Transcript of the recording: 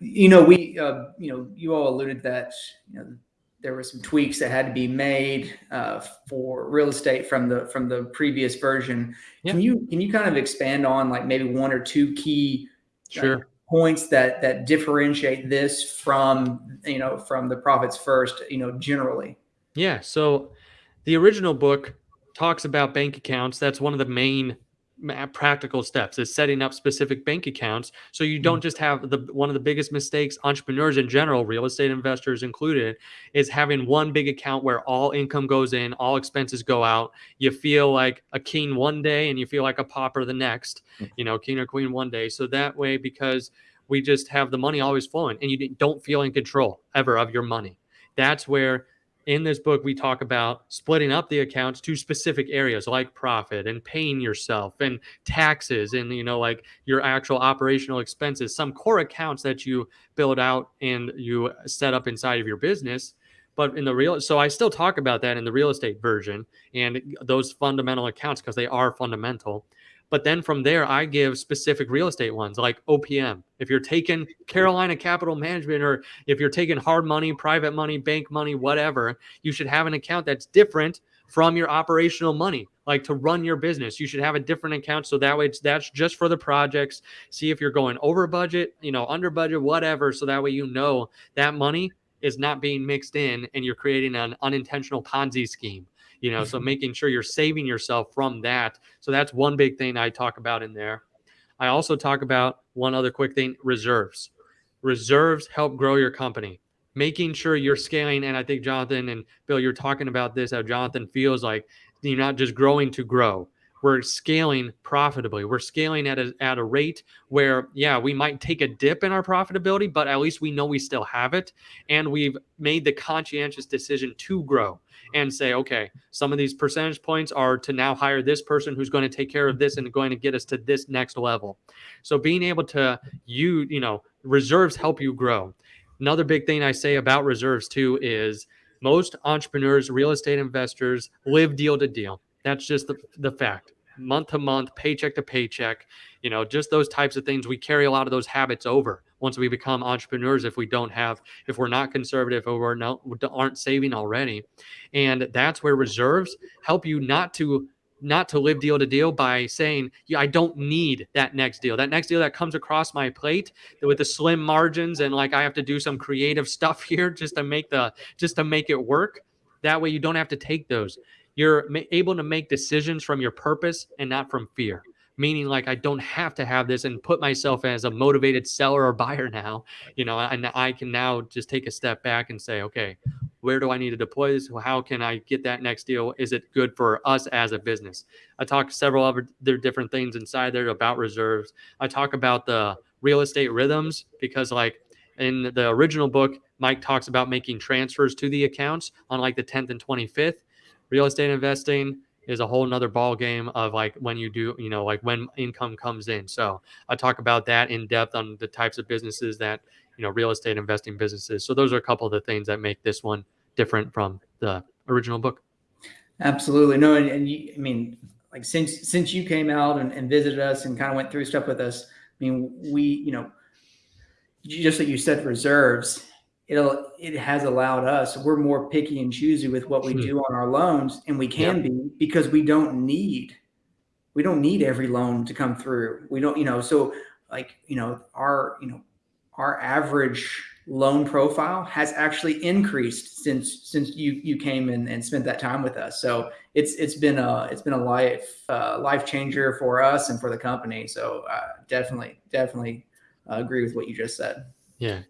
you know, we, uh, you know, you all alluded that, you know, there were some tweaks that had to be made uh, for real estate from the from the previous version. Yeah. Can you can you kind of expand on like maybe one or two key like, Sure. points that that differentiate this from you know from the profits first you know generally? Yeah. So the original book talks about bank accounts. That's one of the main ma- Uh, practical steps is setting up specific bank accounts so you don't mm. just have the one of the biggest mistakes entrepreneurs in general real estate investors included is having one big account where all income goes in all expenses go out. You feel like a king one day and you feel like a pauper the next mm. you know king or queen one day. So that way because we just have the money always flowing and you don't feel in control ever of your money. That's where in this book we talk about splitting up the accounts to specific areas like profit and paying yourself and taxes and you know like your actual operational expenses some core accounts that you build out and you set up inside of your business. But in the real so i still talk about that in the real estate version and those fundamental accounts because they are fundamental but then from there, I give specific real estate ones like OPM. If you're taking Carolina Capital Management or if you're taking hard money, private money, bank money, whatever, you should have an account that's different from your operational money like to run your business. You should have a different account so that way it's that's just for the projects. See if you're going over budget you know under budget whatever so that way you know that money is not being mixed in and you're creating an unintentional ponzi scheme you know so mm-hmm. making sure you're saving yourself from that. So that's one big thing i talk about in there. I also talk about one other quick thing reserves. Reserves help grow your company. Making sure you're scaling and i think jonathan and bill you're talking about this how jonathan feels like you're not just growing to grow we're scaling profitably we're scaling at a, at a rate where yeah we might take a dip in our profitability but at least we know we still have it and we've made the conscientious decision to grow and say, okay, some of these percentage points are to now hire this person who's going to take care of this and going to get us to this next level. So being able to you, you know, reserves help you grow. Another big thing I say about reserves too is most entrepreneurs, real estate investors live deal to deal. That's just the, the fact. Month to month, paycheck to paycheck, you know, just those types of things. We carry a lot of those habits over once we become entrepreneurs if we don't have if we're not conservative or we're not aren't saving already and that's where reserves help you not to not to live deal to deal by saying yeah, i don't need that next deal that next deal that comes across my plate with the slim margins and like i have to do some creative stuff here just to make the just to make it work that way you don't have to take those you're able to make decisions from your purpose and not from fear meaning like I don't have to have this and put myself as a motivated seller or buyer now, you know, and I can now just take a step back and say, okay, where do I need to deploy this? How can I get that next deal? Is it good for us as a business? I talk several other different things inside there about reserves. I talk about the real estate rhythms because like in the original book, Mike talks about making transfers to the accounts on like the 10th and 25th. Real estate investing, is a whole nother ball game of like when you do you know like when income comes in. So i talk about that in depth on the types of businesses that you know real estate investing businesses. So those are a couple of the things that make this one different from the original book. Absolutely. No and, and you, i mean like since since you came out and, and visited us and kind of went through stuff with us i mean we you know just like you said reserves it'll it has allowed us we're more picky and choosy with what we hmm. do on our loans and we can be because we don't need we don't need every loan to come through. We don't you know so like you know our you know our average loan profile has actually increased since since you you came in and spent that time with us. So it's it's been a it's been a life uh, life changer for us and for the company. So uh, definitely definitely uh, agree with what you just said. Yeah